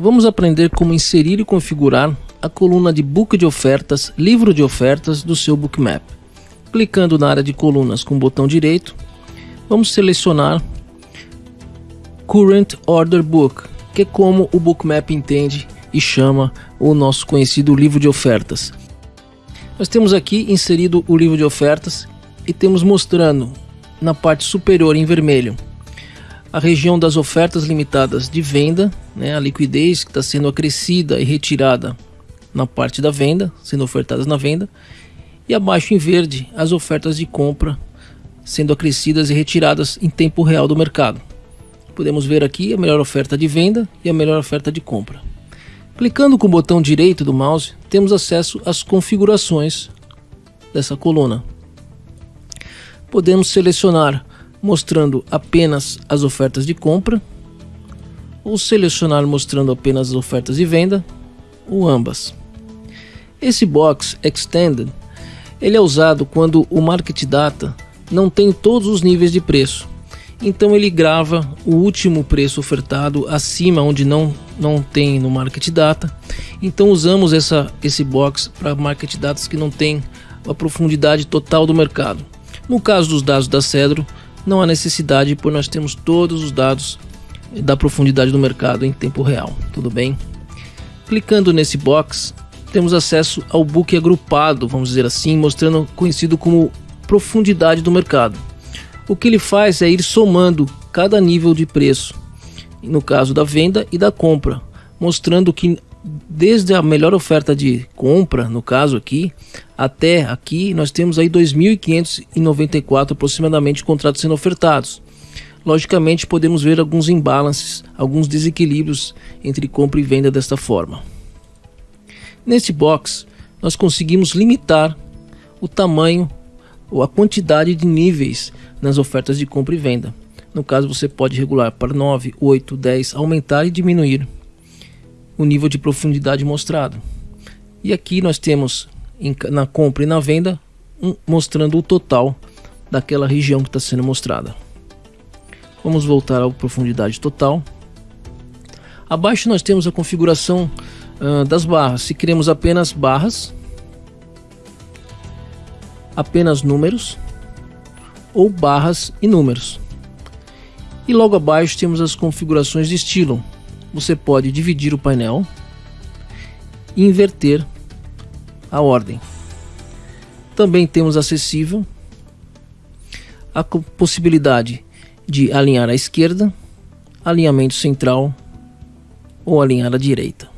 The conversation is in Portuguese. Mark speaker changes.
Speaker 1: Vamos aprender como inserir e configurar a coluna de Book de Ofertas, Livro de Ofertas do seu Bookmap. Clicando na área de colunas com o botão direito, vamos selecionar Current Order Book, que é como o Bookmap entende e chama o nosso conhecido livro de ofertas. Nós temos aqui inserido o livro de ofertas e temos mostrando na parte superior em vermelho a região das ofertas limitadas de venda, né, a liquidez que está sendo acrescida e retirada na parte da venda, sendo ofertadas na venda, e abaixo em verde as ofertas de compra sendo acrescidas e retiradas em tempo real do mercado. Podemos ver aqui a melhor oferta de venda e a melhor oferta de compra. Clicando com o botão direito do mouse, temos acesso às configurações dessa coluna. Podemos selecionar mostrando apenas as ofertas de compra, ou selecionar mostrando apenas as ofertas de venda, ou ambas. Esse box Extended ele é usado quando o Market Data não tem todos os níveis de preço. Então ele grava o último preço ofertado acima onde não, não tem no Market Data. Então usamos essa, esse box para Market Datas que não tem a profundidade total do mercado. No caso dos dados da Cedro, não há necessidade, pois nós temos todos os dados da profundidade do mercado em tempo real, tudo bem? Clicando nesse box, temos acesso ao book agrupado, vamos dizer assim, mostrando conhecido como profundidade do mercado. O que ele faz é ir somando cada nível de preço, no caso da venda e da compra, mostrando que desde a melhor oferta de compra, no caso aqui, até aqui nós temos aí 2.594 aproximadamente contratos sendo ofertados. Logicamente podemos ver alguns imbalances, alguns desequilíbrios entre compra e venda desta forma. Neste box nós conseguimos limitar o tamanho ou a quantidade de níveis nas ofertas de compra e venda. No caso você pode regular para 9, 8, 10, aumentar e diminuir o nível de profundidade mostrado. E aqui nós temos na compra e na venda um, mostrando o total daquela região que está sendo mostrada. Vamos voltar à profundidade total. Abaixo nós temos a configuração uh, das barras. Se queremos apenas barras, apenas números ou barras e números. E logo abaixo temos as configurações de estilo, você pode dividir o painel e inverter a ordem. Também temos acessível a possibilidade de alinhar à esquerda, alinhamento central ou alinhar à direita.